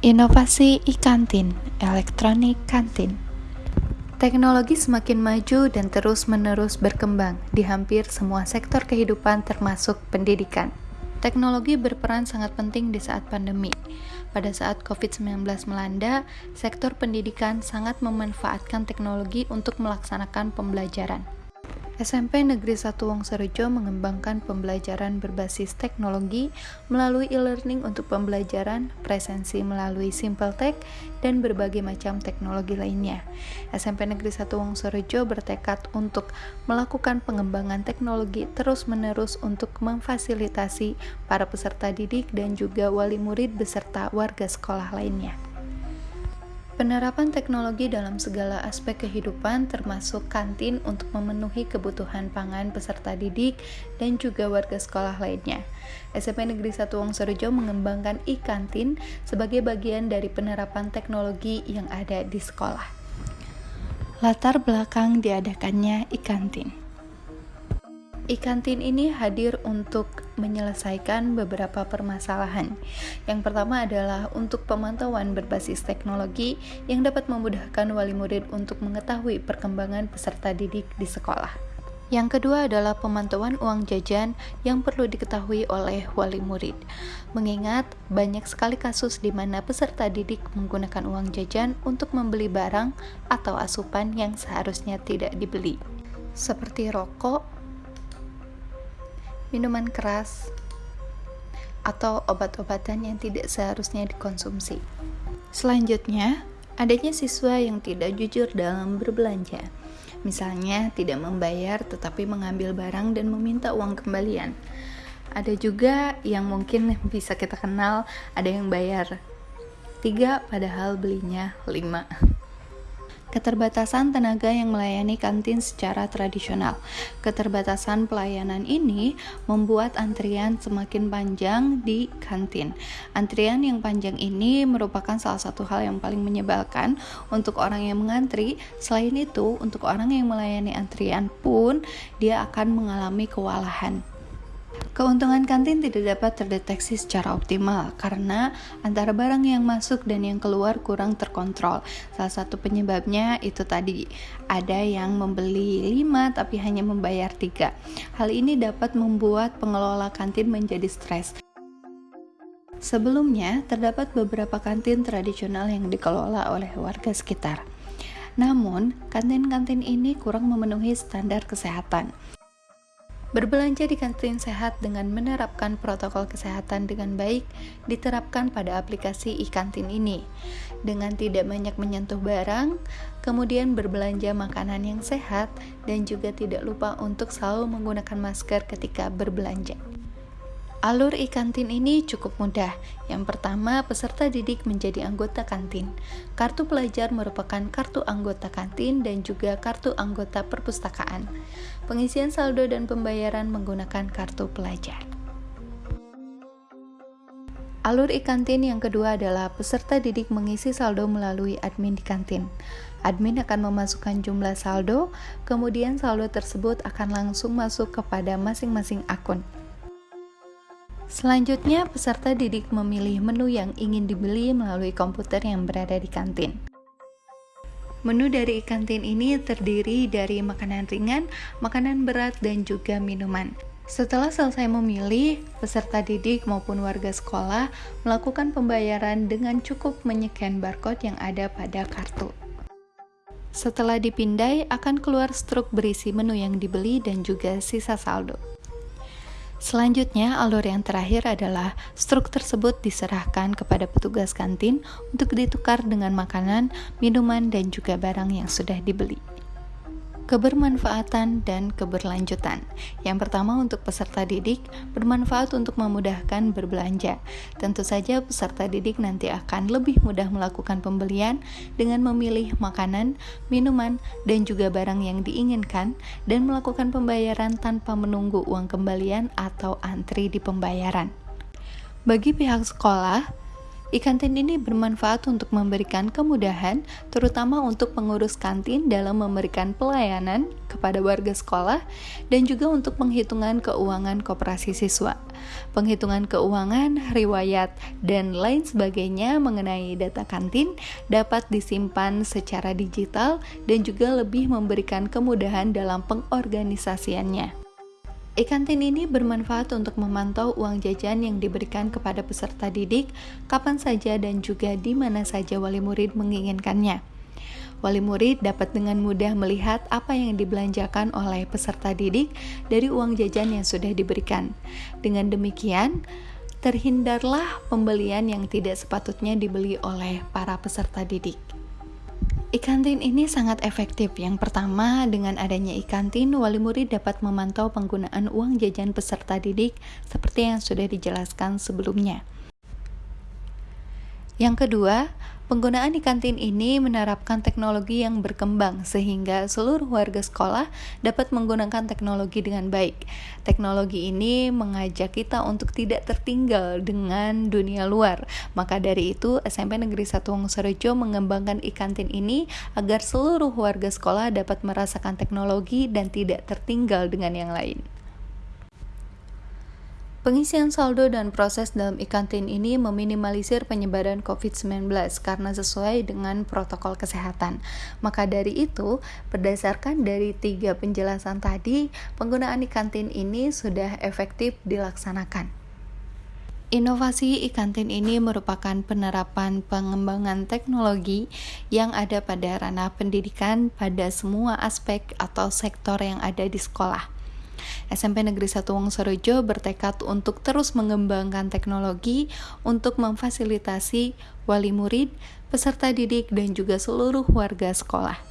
Inovasi e-kantin, elektronik kantin. Teknologi semakin maju dan terus-menerus berkembang di hampir semua sektor kehidupan termasuk pendidikan. Teknologi berperan sangat penting di saat pandemi. Pada saat COVID-19 melanda, sektor pendidikan sangat memanfaatkan teknologi untuk melaksanakan pembelajaran. SMP Negeri 1 Wongsorejo mengembangkan pembelajaran berbasis teknologi melalui e-learning untuk pembelajaran presensi melalui Simple Tech dan berbagai macam teknologi lainnya. SMP Negeri 1 Wongsorejo bertekad untuk melakukan pengembangan teknologi terus-menerus untuk memfasilitasi para peserta didik dan juga wali murid beserta warga sekolah lainnya. Penerapan teknologi dalam segala aspek kehidupan termasuk kantin untuk memenuhi kebutuhan pangan peserta didik dan juga warga sekolah lainnya. SMP Negeri 1 Wongsorejo mengembangkan e-kantin sebagai bagian dari penerapan teknologi yang ada di sekolah. Latar belakang diadakannya e-kantin. E-kantin ini hadir untuk menyelesaikan beberapa permasalahan. Yang pertama adalah untuk pemantauan berbasis teknologi yang dapat memudahkan wali murid untuk mengetahui perkembangan peserta didik di sekolah. Yang kedua adalah pemantauan uang jajan yang perlu diketahui oleh wali murid. Mengingat banyak sekali kasus di mana peserta didik menggunakan uang jajan untuk membeli barang atau asupan yang seharusnya tidak dibeli. Seperti rokok, minuman keras, atau obat-obatan yang tidak seharusnya dikonsumsi. Selanjutnya, adanya siswa yang tidak jujur dalam berbelanja. Misalnya, tidak membayar tetapi mengambil barang dan meminta uang kembalian. Ada juga yang mungkin bisa kita kenal, ada yang bayar 3 padahal belinya 5. Keterbatasan tenaga yang melayani kantin secara tradisional. Keterbatasan pelayanan ini membuat antrian semakin panjang di kantin. Antrian yang panjang ini merupakan salah satu hal yang paling menyebalkan untuk orang yang mengantri. Selain itu, untuk orang yang melayani antrian pun dia akan mengalami kewalahan. Keuntungan kantin tidak dapat terdeteksi secara optimal karena antara barang yang masuk dan yang keluar kurang terkontrol. Salah satu penyebabnya itu tadi ada yang membeli 5 tapi hanya membayar 3. Hal ini dapat membuat pengelola kantin menjadi stres. Sebelumnya, terdapat beberapa kantin tradisional yang dikelola oleh warga sekitar. Namun, kantin-kantin ini kurang memenuhi standar kesehatan. Berbelanja di kantin sehat dengan menerapkan protokol kesehatan dengan baik diterapkan pada aplikasi e-kantin ini. Dengan tidak banyak menyentuh barang, kemudian berbelanja makanan yang sehat dan juga tidak lupa untuk selalu menggunakan masker ketika berbelanja. Alur e-kantin ini cukup mudah. Yang pertama, peserta didik menjadi anggota kantin. Kartu pelajar merupakan kartu anggota kantin dan juga kartu anggota perpustakaan. Pengisian saldo dan pembayaran menggunakan kartu pelajar. Alur e-kantin yang kedua adalah peserta didik mengisi saldo melalui admin di kantin. Admin akan memasukkan jumlah saldo, kemudian saldo tersebut akan langsung masuk kepada masing-masing akun. Selanjutnya, peserta didik memilih menu yang ingin dibeli melalui komputer yang berada di kantin. Menu dari kantin ini terdiri dari makanan ringan, makanan berat, dan juga minuman. Setelah selesai memilih, peserta didik maupun warga sekolah melakukan pembayaran dengan cukup menyekan barcode yang ada pada kartu. Setelah dipindai, akan keluar struk berisi menu yang dibeli dan juga sisa saldo. Selanjutnya, alur yang terakhir adalah struk tersebut diserahkan kepada petugas kantin untuk ditukar dengan makanan, minuman, dan juga barang yang sudah dibeli kebermanfaatan dan keberlanjutan. Yang pertama untuk peserta didik bermanfaat untuk memudahkan berbelanja. Tentu saja peserta didik nanti akan lebih mudah melakukan pembelian dengan memilih makanan, minuman, dan juga barang yang diinginkan dan melakukan pembayaran tanpa menunggu uang kembalian atau antri di pembayaran. Bagi pihak sekolah, E-kantin ini bermanfaat untuk memberikan kemudahan, terutama untuk pengurus kantin dalam memberikan pelayanan kepada warga sekolah dan juga untuk penghitungan keuangan koperasi siswa. Penghitungan keuangan, riwayat, dan lain sebagainya mengenai data kantin dapat disimpan secara digital dan juga lebih memberikan kemudahan dalam pengorganisasiannya. E-kantin ini bermanfaat untuk memantau uang jajan yang diberikan kepada peserta didik kapan saja dan juga di mana saja wali murid menginginkannya. Wali murid dapat dengan mudah melihat apa yang dibelanjakan oleh peserta didik dari uang jajan yang sudah diberikan. Dengan demikian, terhindarlah pembelian yang tidak sepatutnya dibeli oleh para peserta didik. Ikantin ini sangat efektif. Yang pertama, dengan adanya ikantin, wali murid dapat memantau penggunaan uang jajan peserta didik seperti yang sudah dijelaskan sebelumnya. Yang kedua, Penggunaan di kantin ini menerapkan teknologi yang berkembang sehingga seluruh warga sekolah dapat menggunakan teknologi dengan baik. Teknologi ini mengajak kita untuk tidak tertinggal dengan dunia luar. Maka dari itu, SMP Negeri 1 Wongsorejo mengembangkan e-kantin ini agar seluruh warga sekolah dapat merasakan teknologi dan tidak tertinggal dengan yang lain. Pengisian saldo dan proses dalam ikantin ini meminimalisir penyebaran COVID-19 karena sesuai dengan protokol kesehatan. Maka dari itu, berdasarkan dari tiga penjelasan tadi, penggunaan ikantin ini sudah efektif dilaksanakan. Inovasi ikantin ini merupakan penerapan pengembangan teknologi yang ada pada ranah pendidikan pada semua aspek atau sektor yang ada di sekolah. SMP Negeri 1 Wongsorejo bertekad untuk terus mengembangkan teknologi untuk memfasilitasi wali murid, peserta didik, dan juga seluruh warga sekolah.